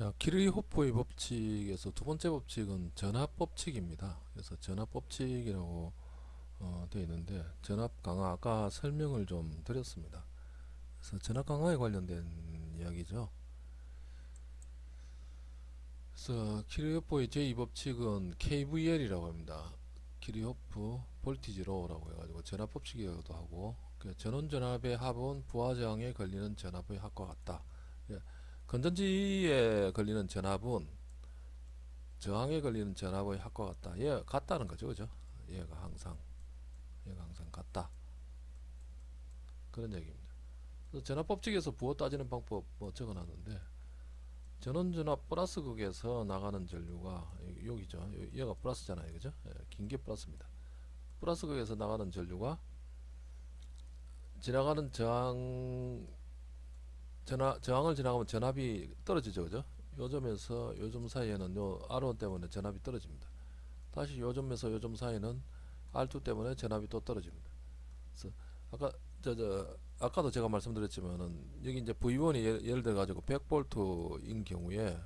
자, 키르호프의 법칙에서 두 번째 법칙은 전압 법칙입니다. 그래서 전압 법칙이라고 어, 되어 있는데 전압 강하 아까 설명을 좀 드렸습니다. 그래서 전압 강하에 관련된 이야기죠. 그래서 키르호프의 제2 법칙은 KVL이라고 합니다. Kirchhoff voltage law라고 해가지고 전압 법칙이라고도 하고 그 전원 전압의 합은 부하 저항에 걸리는 전압의 합과 같다. 예. 건전지에 걸리는 전압은 저항에 걸리는 전압의 합과 같다. 얘 같다는 거죠, 그죠? 얘가 항상 얘가 항상 같다. 그런 얘기입니다. 그래서 전압 법칙에서 부호 따지는 방법 뭐 적어놨는데 전원 전압 플러스 극에서 나가는 전류가 여기죠. 얘가 플러스잖아요, 그죠? 예, 긴게 플러스입니다. 플러스 극에서 나가는 전류가 지나가는 저항 전압, 저항을 지나가면 전압이 떨어지죠 그죠? 요점에서 요점 사이에는 요 R1 때문에 전압이 떨어집니다. 다시 요점에서 요점 사이에는 R2 때문에 전압이 또 떨어집니다. 그래서 아까 저, 저 아까도 제가 말씀드렸지만은 여기 이제 V1이 예를, 예를 들어 가지고 100V인 경우에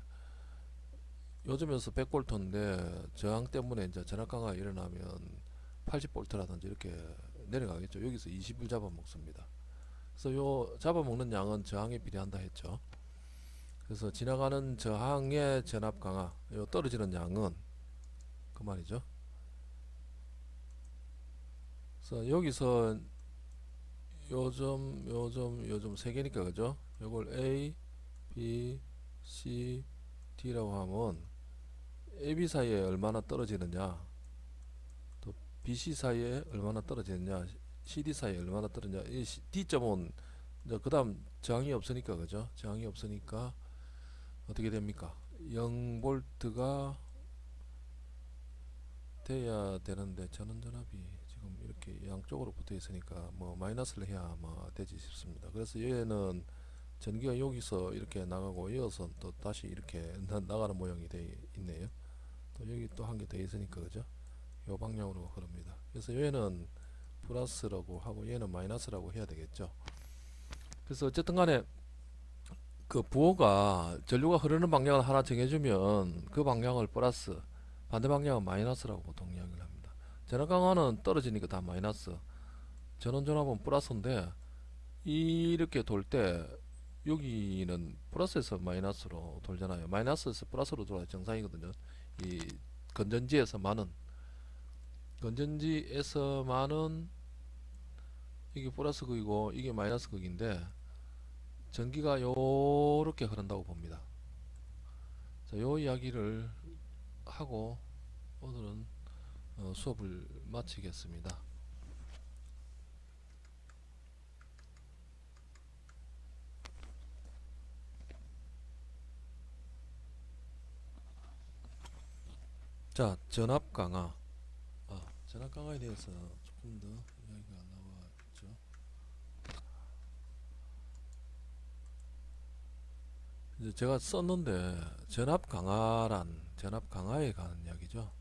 요점에서 100V인데 저항 때문에 이제 전압 강화가 일어나면 80V라든지 이렇게 내려가겠죠. 여기서 20을 잡아먹습니다 그래서 요 잡아먹는 양은 저항에 비례한다 했죠. 그래서 지나가는 저항의 전압 강화, 요 떨어지는 양은 그 말이죠. 그래서 여기서 요점, 요점, 요점 세 개니까 그죠? 요걸 A, B, C, D라고 하면 AB 사이에 얼마나 떨어지느냐, 또 BC 사이에 얼마나 떨어지느냐, CD 사이에 얼마나 이 D점은 그 다음 저항이 없으니까 그죠? 저항이 없으니까 어떻게 됩니까? 0볼트가 돼야 되는데 전원전압이 지금 이렇게 양쪽으로 붙어 있으니까 뭐 마이너스를 해야 뭐 되지 싶습니다. 그래서 얘는 전기가 여기서 이렇게 나가고 이어서 또 다시 이렇게 나, 나가는 모양이 되어 있네요. 또 여기 또 한 개 더 있으니까 그죠? 요 방향으로 흐릅니다. 그래서 얘는 플러스라고 하고 얘는 마이너스라고 해야 되겠죠. 그래서 어쨌든 간에 그 부호가 전류가 흐르는 방향을 하나 정해주면 그 방향을 플러스 반대 방향은 마이너스라고 보통 이야기를 합니다. 전압 강화는 떨어지니까 다 마이너스 전원 전압은 플러스인데 이렇게 돌 때 여기는 플러스에서 마이너스로 돌잖아요. 마이너스에서 플러스로 돌아야 정상이거든요. 이 건전지에서만은 건전지에서만은 이게 플러스 극이고 이게 마이너스 극인데 전기가 요렇게 흐른다고 봅니다. 자, 요 이야기를 하고 오늘은 어, 수업을 마치겠습니다. 자 전압 강화. 아, 전압 강화에 대해서 조금 더 이야기가 나왔죠. 이제 제가 썼는데 전압 강화란 전압 강화에 관한 이야기죠.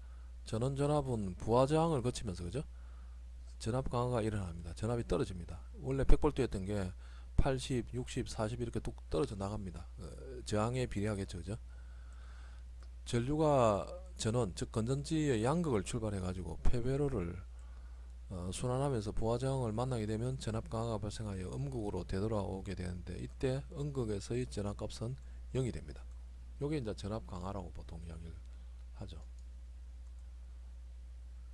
전원 전압은 부하 저항을 거치면서 그죠? 전압 강화가 일어납니다. 전압이 떨어집니다. 원래 100V였던 게 80, 60, 40 이렇게 뚝 떨어져 나갑니다. 어, 저항에 비례하겠죠 그죠? 전류가 전원 즉 건전지의 양극을 출발해 가지고 폐배로를 어, 순환하면서 부하저항을 만나게 되면 전압 강화가 발생하여 음극으로 되돌아오게 되는데 이때 음극에서의 전압값은 0이 됩니다. 요게 이제 전압 강화라고 보통 이야기를 하죠.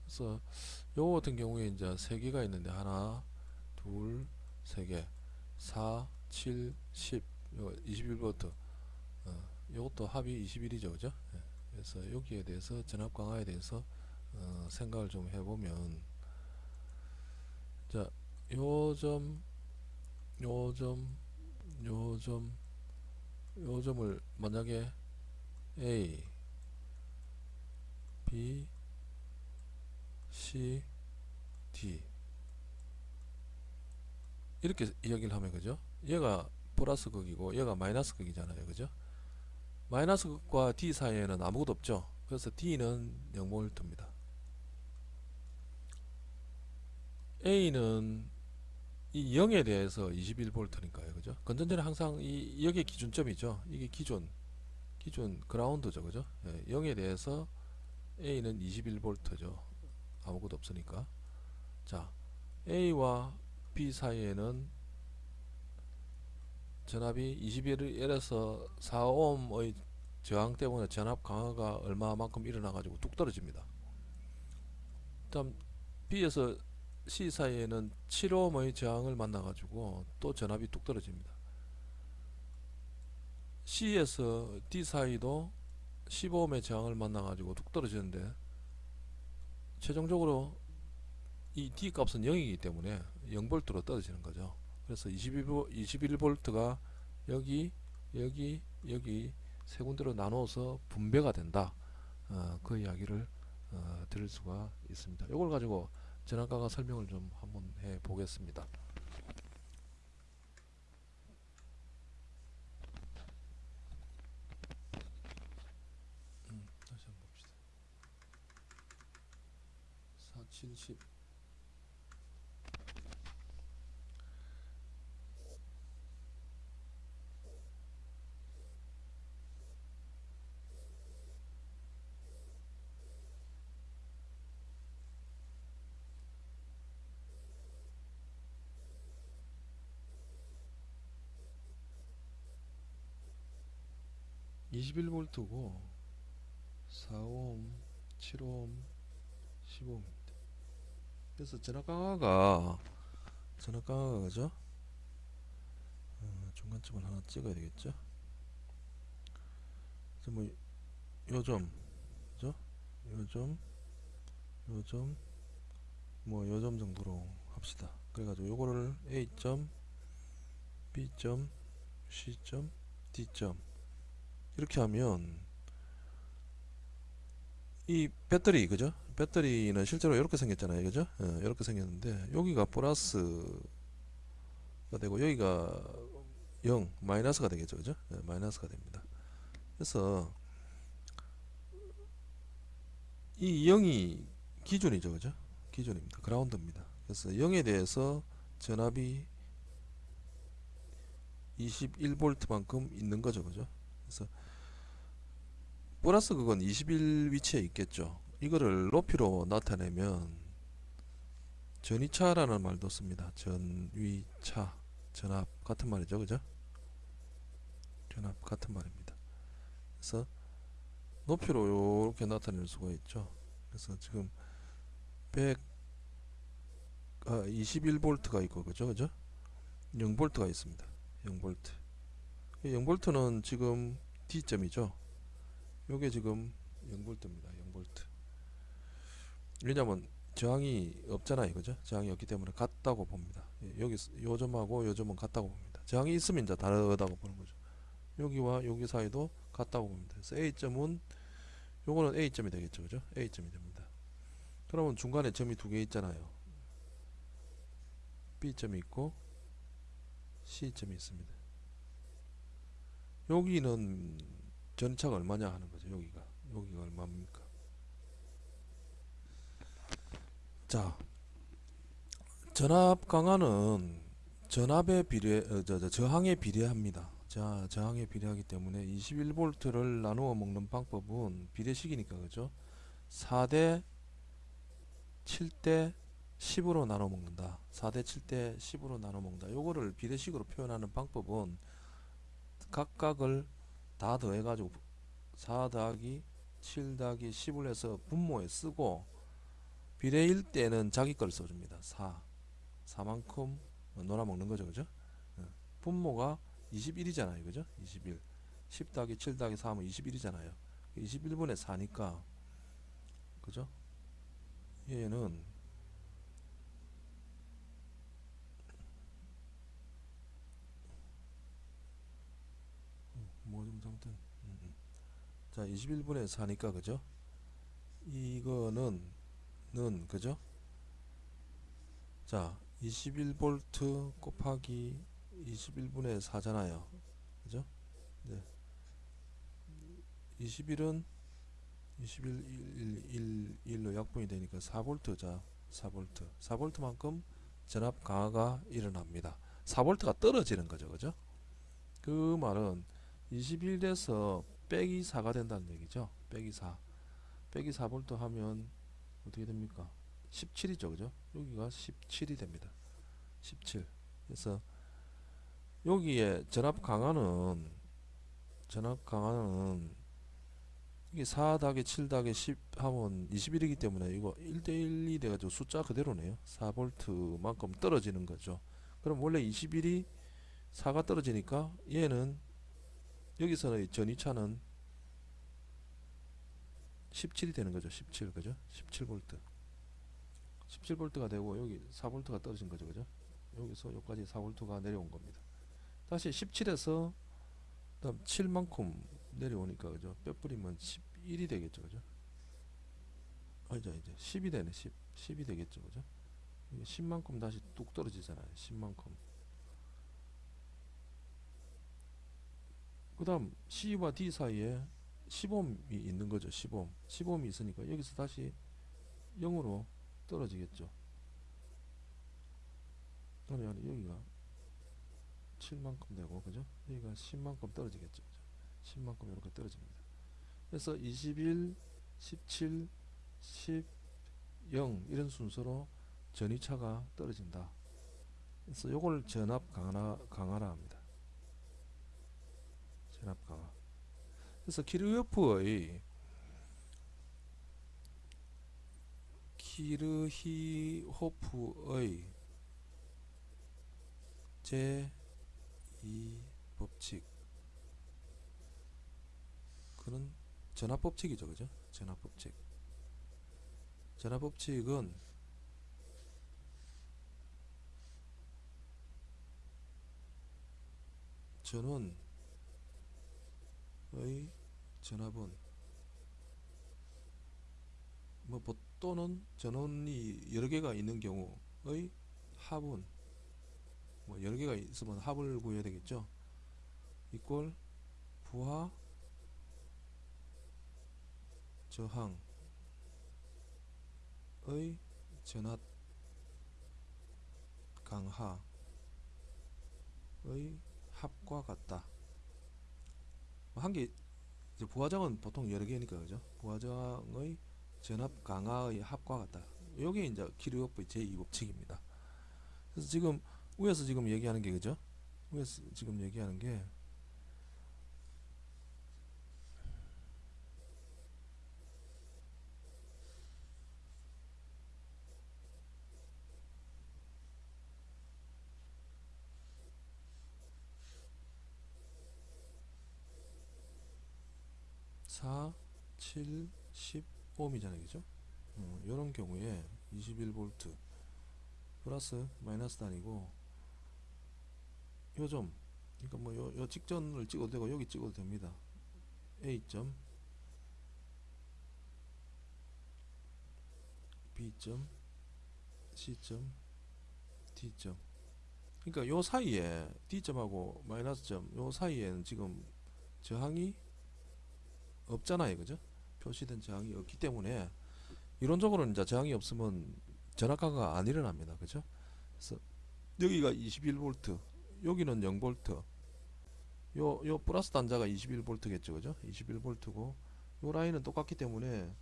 그래서 요 같은 경우에 이제 세 개가 있는데 하나, 둘, 세 개, 4, 7, 10, 요 21V. 어, 요것도 합이 21이죠, 그죠? 예. 그래서 여기에 대해서 전압 강화에 대해서 어, 생각을 좀 해보면 자 요점 요점 요점 요점을 만약에 A B C D 이렇게 이야기를 하면 그죠? 얘가 플러스 극이고 얘가 마이너스 극이잖아요. 그죠 마이너스 극과 D 사이에는 아무것도 없죠. 그래서 D는 0V입니다. A는 이 0에 대해서 21V니까요. 그죠? 건전지는 항상 이 여기 기준점이죠. 이게 기준 기준 그라운드죠. 그죠? 예, 0에 대해서 A는 21V죠. 아무것도 없으니까. 자 A와 B 사이에는 전압이 21에서 4ohm의 저항 때문에 전압 강화가 얼마만큼 일어나 가지고 뚝 떨어집니다. 다음 B에서 C 사이에는 7ohm의 저항을 만나 가지고 또 전압이 뚝 떨어집니다. C에서 D 사이도 15ohm의 저항을 만나 가지고 뚝 떨어지는데 최종적으로 이 D 값은 0이기 때문에 0V로 떨어지는 거죠 그래서 21V, 21V가 여기 여기 여기 세 군데로 나누어서 분배가 된다. 어, 그 이야기를 어, 들을 수가 있습니다. 이걸 가지고 전학가가 설명을 좀 한번 해 보겠습니다. 음, 다시 한번 봅시다. 470 21V고 4옴, 7옴, 15옴입니다. 그래서 전압 강화가 전압 강화가 그죠? 어, 중간점을 하나 찍어야 되겠죠? 그래서 뭐 요점 그죠? 요점 요점 뭐 요점 정도로 합시다. 그래가지고 요거를 A점 B점 C점 D점 이렇게 하면 이 배터리 그죠? 배터리는 실제로 이렇게 생겼잖아요, 그죠? 예, 이렇게 생겼는데 여기가 플러스가 되고 여기가 0 마이너스가 되겠죠, 그죠? 예, 마이너스가 됩니다. 그래서 이 0이 기준이죠, 그죠? 기준입니다. 그라운드입니다. 그래서 0에 대해서 전압이 21V만큼 있는 거죠, 그죠? 그래서 플러스 그건 21 위치에 있겠죠. 이거를 높이로 나타내면 전위차라는 말도 씁니다. 전위차, 전압 같은 말이죠, 그죠? 전압 같은 말입니다. 그래서 높이로 이렇게 나타낼 수가 있죠. 그래서 지금 100 아, 21V가 있고 그죠, 그죠? 0V가 있습니다. 0V. 0V는 지금 D점이죠. 요게 지금 0V입니다. 0V. 왜냐면 저항이 없잖아요. 그죠? 저항이 없기 때문에 같다고 봅니다. 예, 여기 요 점하고 요 점은 같다고 봅니다. 저항이 있으면 이제 다르다고 보는 거죠. 여기와 여기 사이도 같다고 봅니다. 그래서 A점은 요거는 A점이 되겠죠. 그죠? A점이 됩니다. 그러면 중간에 점이 두 개 있잖아요. B점이 있고 C점이 있습니다. 여기는 전차가 얼마냐 하는 거죠. 여기가 여기가 얼마입니까? 자, 전압 강화는 전압에 비례 어, 저, 저, 저항에 비례합니다. 자, 저항에 비례하기 때문에 21V를 나누어 먹는 방법은 비례식이니까 그죠? 4대 7대 10으로 나눠 먹는다. 4대 7대 10으로 나눠 먹는다. 요거를 비례식으로 표현하는 방법은 각각을 다 더해가지고 4 더하기 7 더하기 10을 해서 분모에 쓰고 비례일 때는 자기 걸 써줍니다. 4 4만큼 놀아먹는 거죠. 그죠? 예. 분모가 21이잖아요. 그죠? 21 10 더하기 7 더하기 4 하면 21이잖아요. 21분의 4니까 그죠? 얘는 뭐좀 잘못된 음, 음. 자 21분의 4니까 그죠? 이거는 는 그죠? 자 21V 곱하기 21분의 4잖아요. 그죠? 네. 21은 21 1, 1, 로 약분이 되니까 4V 자 4V 4V만큼 전압 강화가 일어납니다. 4V가 떨어지는 거죠. 그죠? 그 말은 21에서 빼기 4가 된다는 얘기죠. 빼기 4. 빼기 4볼트 하면 어떻게 됩니까? 17이죠. 그죠? 여기가 17이 됩니다. 17. 그래서 여기에 전압 강화는 전압 강화는 이게 4 더하기 7 더하기 10 하면 21이기 때문에 이거 1대1이 돼가지고 숫자 그대로네요 4볼트만큼 떨어지는 거죠 그럼 원래 21이 4가 떨어지니까 얘는 여기서는 전이차는 17이 되는 거죠. 17 그죠? 17볼트. 17볼트가 되고 여기 4볼트가 떨어진 거죠 그죠? 여기서 여기까지 4볼트가 내려온 겁니다. 다시 17에서 그다음 7만큼 내려오니까 그죠? 빼뿌리면 11이 되겠죠 그죠? 아니죠 이제 10이 되네 10 10이 되겠죠 그죠? 이게 10만큼 다시 뚝 떨어지잖아요 10만큼 그 다음 C와 D 사이에 10옴이 있는 거죠 10옴 10옴이 있으니까 여기서 다시 0으로 떨어지겠죠. 그러면 여기가 7만큼 되고 그죠? 여기가 10만큼 떨어지겠죠 그죠? 10만큼 이렇게 떨어집니다. 그래서 21 17 10 0 이런 순서로 전이차가 떨어진다. 그래서 요걸 전압 강화, 강화라 합니다 강화 그래서 키르호프의 키르히호프의 제이 법칙. 그는 전압 법칙이죠 그죠? 전압 법칙. 전압 법칙은 전원 의 전압은 뭐 보- 또는 전원이 여러 개가 있는 경우의 합은 뭐 여러 개가 있으면 합을 구해야 되겠죠. 이꼴 부하 저항의 전압 강하의 합과 같다. 한개 부하장은 보통 여러 개니까 그죠? 부하장의 전압 강화의 합과 같다. 요게 이제 키르호프의 제2법칙입니다. 그래서 지금 위에서 지금 얘기하는 게 그죠? 위에서 지금 얘기하는 게 10옴이잖아요. 그죠? 어, 이런 경우에 21V 플러스 마이너스 단위고 요점 그러니까 뭐 요, 요 직전을 찍어도 되고 여기 찍어도 됩니다. A점 B점 C점 D점. 그러니까 요 사이에 D점하고 마이너스점 요 사이에는 지금 저항이 없잖아요. 그죠? 표시된 저항이 없기 때문에 이론적으로는 이제 저항이 없으면 전압가가 안 일어납니다. 그죠? 그래서 여기가 21V, 여기는 0V. 요, 요 플러스 단자가 21V겠죠. 그죠? 21V고 요 라인은 똑같기 때문에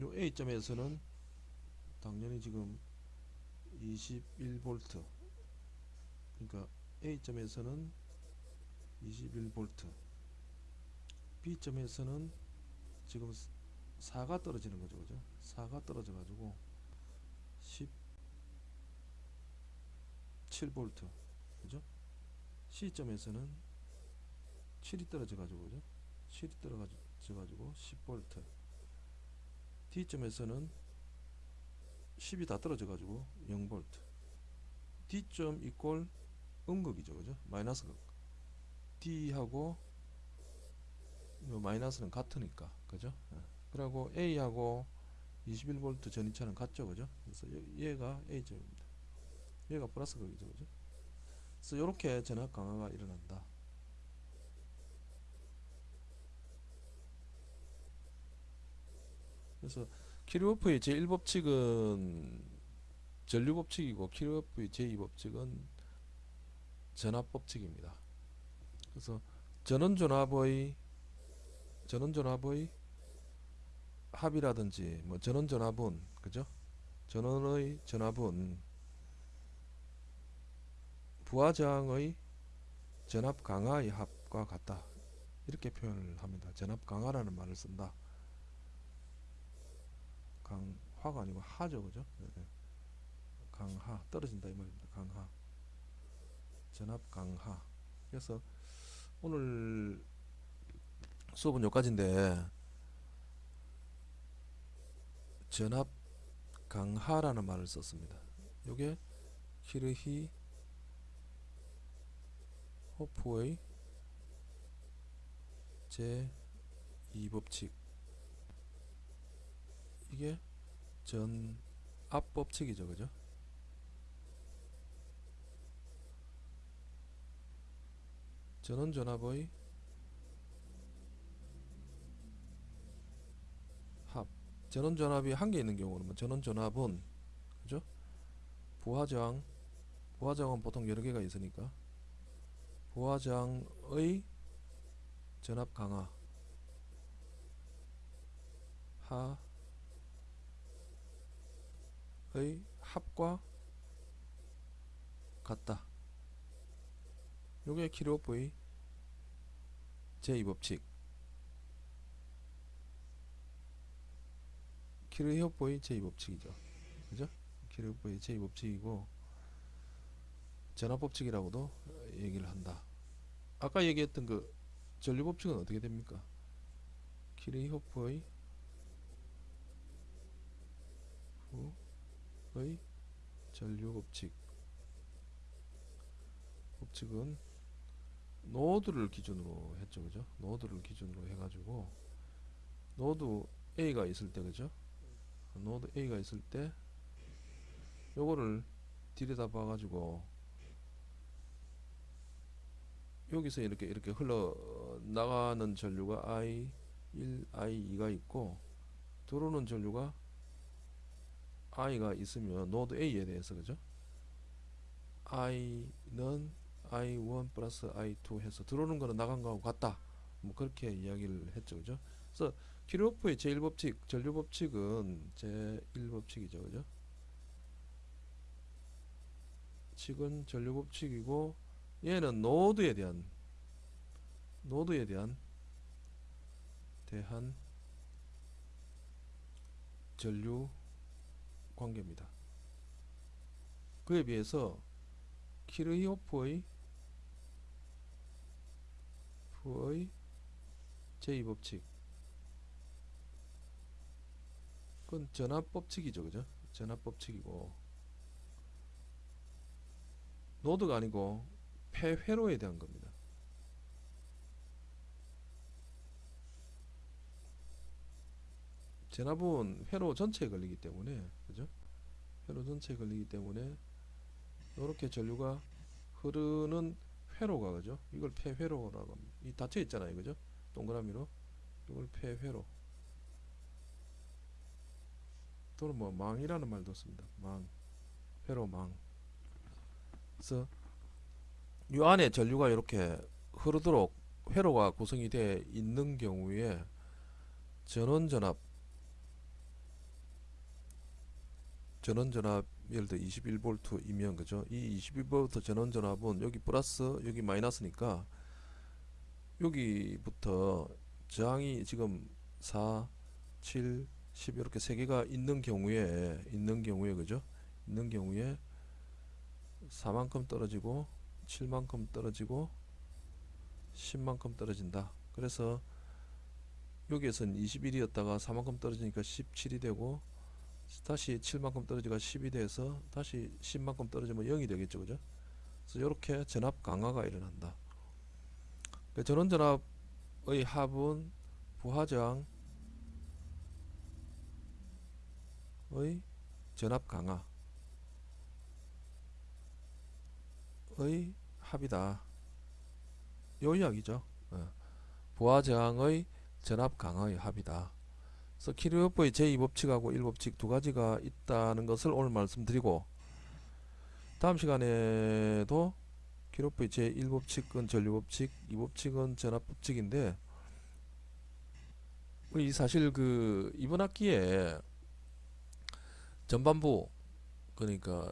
요 A점에서는 당연히 지금 21V. 그러니까 A점에서는 21V. B점에서는 지금 4가 떨어지는 거죠. 그죠? 4가 떨어져 가지고 17V. 그죠? C점에서는 7이 떨어져 가지고 그죠? 7이 떨어져 가지고 10V. D점에서는 10이 다 떨어져 가지고 0V. D점 이꼴 음극이죠. 그죠? 마이너스 극. D하고 요 마이너스는 같으니까. 그죠? 예. 그리고 A하고 21V 전이차는 같죠, 그죠? 그래서 얘가 A점입니다. 얘가 플러스 극이죠, 그죠? 그래서 이렇게 전압 강화가 일어난다. 그래서 키르호프의 제1법칙은 전류법칙이고 키르호프의 제2법칙은 전압법칙입니다. 그래서 전원전압의 전원전압의 합이라든지 뭐 전원전압은 그죠? 전원의 전압은 부하장의 전압 강화의 합과 같다. 이렇게 표현을 합니다. 전압 강화라는 말을 쓴다. 강화가 아니고 하죠, 그죠? 네, 네. 강하 떨어진다 이 말입니다. 강하 전압 강하. 그래서 오늘 수업은 여기까지인데 전압 강하라는 말을 썼습니다. 요게 키르히 호프의 제 2법칙 이게 전압 법칙이죠 그죠 전원 전압의 합 전원 전압이 한 개 있는 경우는 뭐 전원 전압은 그죠? 부하저항 부하저항은 보통 여러 개가 있으니까. 부하장의 전압 강화. 하의 합과 같다. 요게 키로프의 제2법칙 키르히오프의 제2법칙이죠. 그죠? 키르히오프의 제2법칙이고 전압법칙이라고도 얘기를 한다. 아까 얘기했던 그 전류법칙은 어떻게 됩니까? 키르히호프의 의 전류법칙 법칙은 노드를 기준으로 했죠 그죠 노드를 기준으로 해가지고 노드 A가 있을 때 그죠 노드 A가 있을 때 요거를 들여다 봐가지고 여기서 이렇게 이렇게 흘러 나가는 전류가 I 1, I 2가 있고 들어오는 전류가 I가 있으면 노드 A에 대해서 그죠? I는 I1 플러스 I2 해서 들어오는 거는 나간 거하고 같다. 뭐 그렇게 이야기를 했죠. 그죠? 그래서 키르호프의 제1법칙, 전류법칙은 제1법칙이죠. 그죠? 칙은 전류법칙이고 얘는 노드에 대한 노드에 대한 대한 전류 관계입니다. 그에 비해서 키르히오프의 의 제2법칙 그건 전압법칙이죠. 그죠? 전압법칙이고 노드가 아니고 폐회로에 대한 겁니다. 전압은 회로 전체에 걸리기 때문에 그죠? 회로 전체에 걸리기 때문에 이렇게 전류가 흐르는 회로가 그죠? 이걸 폐회로라고 합니다. 이 닫혀 있잖아요, 그죠? 동그라미로 이걸 폐회로 또는 뭐 망이라는 말도 씁니다. 망, 회로 망. 그래서 이 안에 전류가 이렇게 흐르도록 회로가 구성이 되어 있는 경우에 전원 전압 전원 전압 예를 들어 21V이면 그죠? 이 21V 전원 전압은 여기 플러스 여기 마이너스니까 여기부터 저항이 지금 4, 7, 10 이렇게 세 개가 있는 경우에 있는 경우에 그죠? 있는 경우에 4만큼 떨어지고 7만큼 떨어지고 10만큼 떨어진다. 그래서 여기에서는 21이었다가 4만큼 떨어지니까 17이 되고 다시 7만큼 떨어지가 10이 돼서 다시 10만큼 떨어지면 0이 되겠죠. 그죠? 그래서 이렇게 전압 강화가 일어난다. 그 전원 전압의 합은 부하저항 의 전압 강화 의 합이다. 요 이야기죠. 어. 부하저항의 전압 강화의 합이다. 그래서 키르호프의 제2법칙하고 1법칙 두 가지가 있다는 것을 오늘 말씀드리고 다음 시간에도 키르호프의 제1법칙은 전류법칙, 2법칙은 전압법칙인데 우리 사실 그 이번 학기에 전반부 그러니까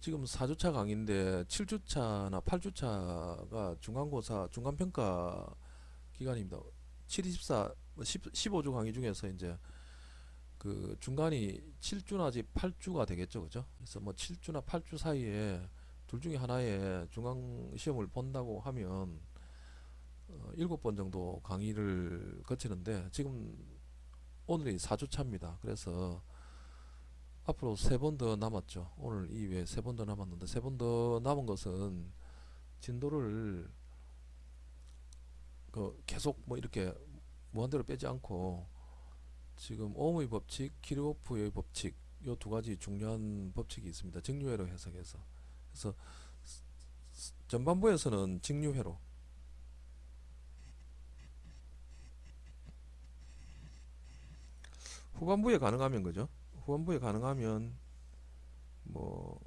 지금 4주차 강의인데 7주차나 8주차가 중간고사 중간평가 기간입니다. 7, 24, 10, 15주 강의 중에서 이제 그 중간이 7주나 지 8주가 되겠죠. 그죠? 그래서 뭐 7주나 8주 사이에 둘 중에 하나에 중간 시험을 본다고 하면 어, 7번 정도 강의를 거치는데 지금 오늘이 4주차입니다. 그래서 앞으로 세 번 더 남았죠. 오늘 이외에 세 번 더 남았는데 세 번 더 남은 것은 진도를 그 계속 뭐 이렇게 무한대로 빼지 않고 지금 오음의 법칙, 키르호프의 법칙 요두 가지 중요한 법칙이 있습니다. 직류회로 해석해서 그래서 전반부에서는 직류회로 후반부에 가능하면 그죠? 후반부에 가능하면 뭐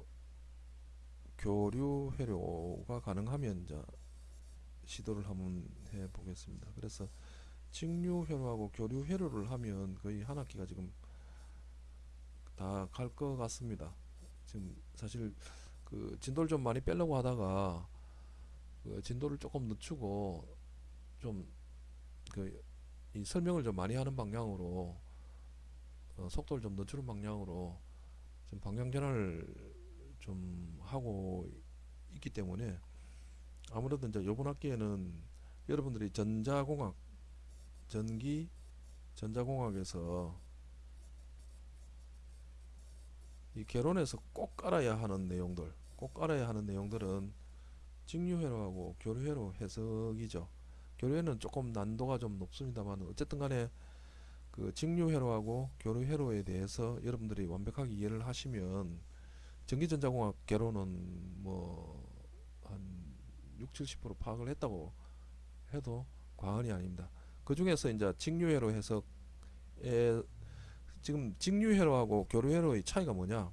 교류 회로가 가능하면 이제 시도를 한번 해 보겠습니다. 그래서 직류 회로하고 교류 회로를 하면 거의 한 학기가 지금 다 갈 것 같습니다. 지금 사실 그 진도를 좀 많이 빼려고 하다가 그 진도를 조금 늦추고 좀그이 설명을 좀 많이 하는 방향으로 어, 속도를 좀 늦추는 방향으로 좀 방향 전환을 좀 하고 있기 때문에 아무래도 이제 이번 학기에는 여러분들이 전자공학 전기 전자공학에서 이 개론에서 꼭 알아야 하는 내용들 꼭 알아야 하는 내용들은 직류회로하고 교류회로 해석이죠. 교류회는 조금 난도가 좀 높습니다만 어쨌든 간에 그 직류회로하고 교류회로에 대해서 여러분들이 완벽하게 이해를 하시면 전기전자공학 개론은 뭐 한 6, 70% 파악을 했다고 해도 과언이 아닙니다. 그 중에서 이제 직류회로 해석에 지금 직류회로하고 교류회로의 차이가 뭐냐?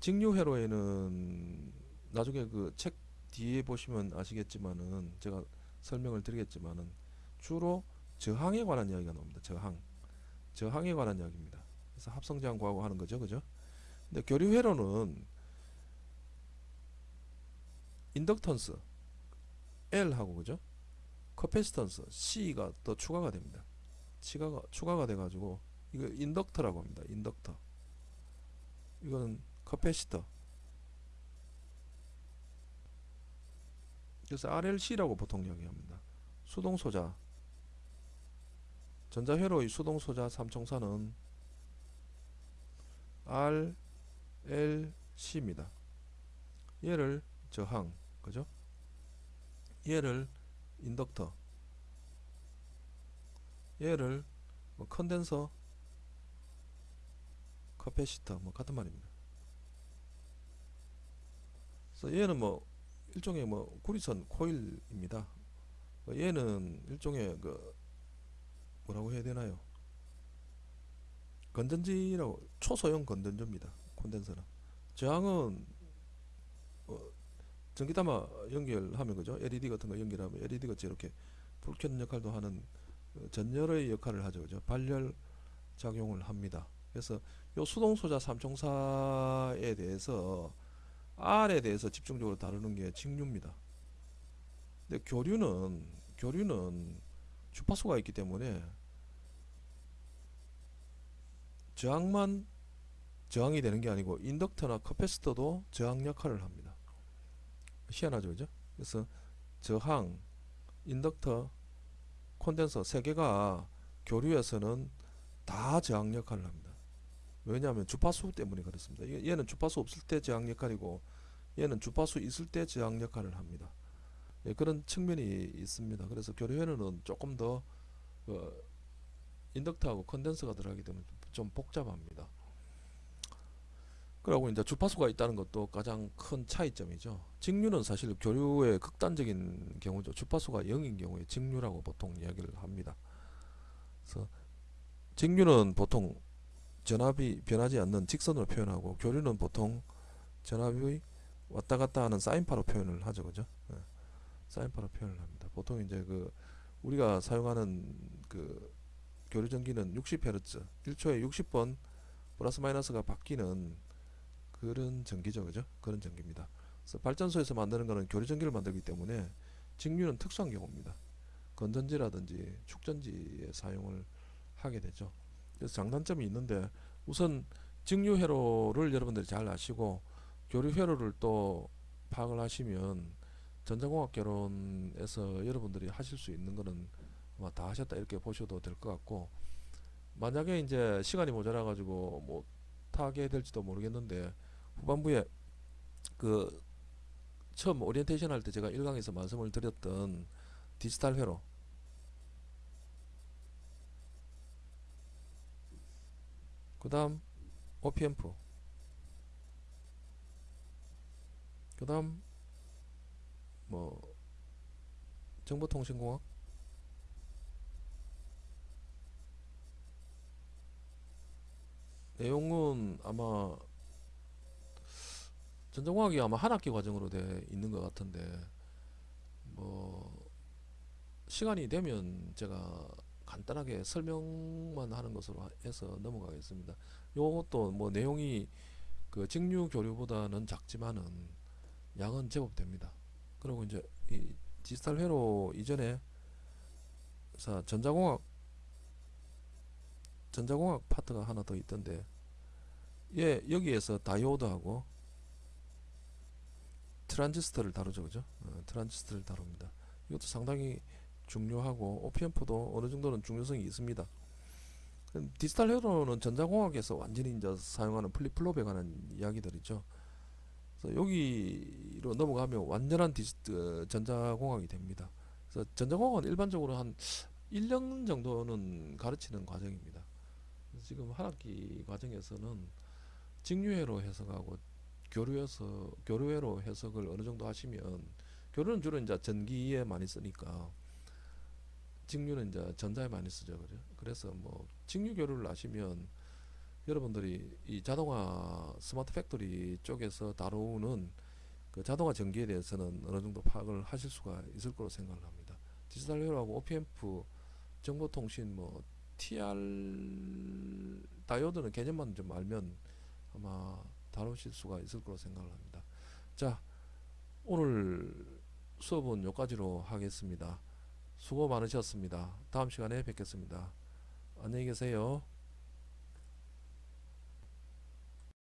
직류회로에는 나중에 그 책 뒤에 보시면 아시겠지만은 제가 설명을 드리겠지만은 주로 저항에 관한 이야기가 나옵니다. 저항. 저항에 관한 이야기입니다. 그래서 합성저항 구하고 하는 거죠. 그죠? 근데 교류회로는 인덕턴스 L하고 그죠? 커패시턴스 C가 더 추가가 됩니다. 추가가 추가가 돼 가지고 이거 인덕터라고 합니다. 인덕터. 이거는 커패시터. 그래서 RLC라고 보통 이야기합니다. 수동 소자. 전자회로의 수동 소자 삼총사는 RLC입니다. 얘를 저항, 그죠? 얘를 인덕터, 얘를 뭐 컨덴서, 커패시터 뭐 같은 말입니다. 그래서 얘는 뭐 일종의 뭐 구리선 코일입니다. 얘는 일종의 그 뭐라고 해야 되나요? 건전지라고 초소형 건전지입니다. 콘덴서는 저항은 어, 전기 담아 연결하면 그죠? LED 같은 거 연결하면 LED 같이 이렇게 불 켜는 역할도 하는 어, 전열의 역할을 하죠. 그죠? 발열 작용을 합니다. 그래서 요 수동 소자 삼총사에 대해서 R에 대해서 집중적으로 다루는 게 직류입니다. 근데 교류는 교류는 주파수가 있기 때문에 저항만 저항이 되는 게 아니고 인덕터나 커패시터도 저항 역할을 합니다. 희한하죠, 그죠? 그래서 저항, 인덕터, 콘덴서 세 개가 교류에서는 다 저항 역할을 합니다. 왜냐하면 주파수 때문에 그렇습니다. 얘는 주파수 없을 때 저항 역할이고 얘는 주파수 있을 때 저항 역할을 합니다. 예, 그런 측면이 있습니다. 그래서 교류회로는 조금 더 어, 인덕터하고 컨덴서가 들어가기 때문에 좀 복잡합니다. 그리고 이제 주파수가 있다는 것도 가장 큰 차이점이죠. 직류는 사실 교류의 극단적인 경우죠. 주파수가 0인 경우에 직류라고 보통 이야기를 합니다. 그래서 직류는 보통 전압이 변하지 않는 직선으로 표현하고 교류는 보통 전압이 왔다 갔다 하는 사인파로 표현을 하죠. 그죠? 네. 사인파로 표현을 합니다. 보통 이제 그 우리가 사용하는 그 교류 전기는 60Hz 1초에 60번 플러스 마이너스가 바뀌는 그런 전기죠 그죠? 그런 전기입니다. 그래서 발전소에서 만드는 거는 교류 전기를 만들기 때문에 직류는 특수한 경우입니다. 건전지라든지 축전지에 사용을 하게 되죠. 그래서 장단점이 있는데 우선 직류 회로를 여러분들이 잘 아시고 교류 회로를 또 파악을 하시면 전자공학 개론에서 여러분들이 하실 수 있는 거는 아마 다 하셨다 이렇게 보셔도 될 것 같고 만약에 이제 시간이 모자라 가지고 못 하게 될지도 모르겠는데 후반부에 그 처음 오리엔테이션 할 때 제가 1강에서 말씀을 드렸던 디지털 회로. 그 다음 OP AMP 그 다음 뭐 정보통신공학 내용은 아마 전자공학이 아마 한 학기 과정으로 돼 있는 것 같은데 뭐 시간이 되면 제가 간단하게 설명만 하는 것으로 해서 넘어가겠습니다. 요것도 뭐 내용이 그 직류 교류보다는 작지만은 양은 제법 됩니다. 그리고 이제 이 디지털 회로 이전에 자 전자공학 전자공학 파트가 하나 더 있던데 예 여기에서 다이오드하고 트란지스터를 다루죠 그죠? 어, 트란지스터를 다룹니다. 이것도 상당히 중요하고 OPM프도 어느 정도는 중요성이 있습니다. 디지털 회로는 전자공학에서 완전히 이제 사용하는 플립플롭에 관한 이야기들이죠. 그래서 여기로 넘어가면 완전한 디지, 어, 전자공학이 됩니다. 그래서 전자공학은 일반적으로 한 1년 정도는 가르치는 과정입니다 지금 한 학기 과정에서는 직류회로 해석하고 교류해서 교류회로 해석을 어느 정도 하시면 교류는 주로 이제 전기에 많이 쓰니까 직류는 이제 전자에 많이 쓰죠. 그죠? 그래서 뭐 직류 교류를 아시면 여러분들이 이 자동화 smart factory 쪽에서 다루는 그 자동화 전기에 대해서는 어느 정도 파악을 하실 수가 있을 거로 생각을 합니다. 디지털 회로하고 OP AMP 정보통신 뭐 TR 다이오드는 개념만 좀 알면 아마 다루실 수가 있을 거로 생각을 합니다. 자, 오늘 수업은 여기까지로 하겠습니다. 수고 많으셨습니다. 다음 시간에 뵙겠습니다. 안녕히 계세요.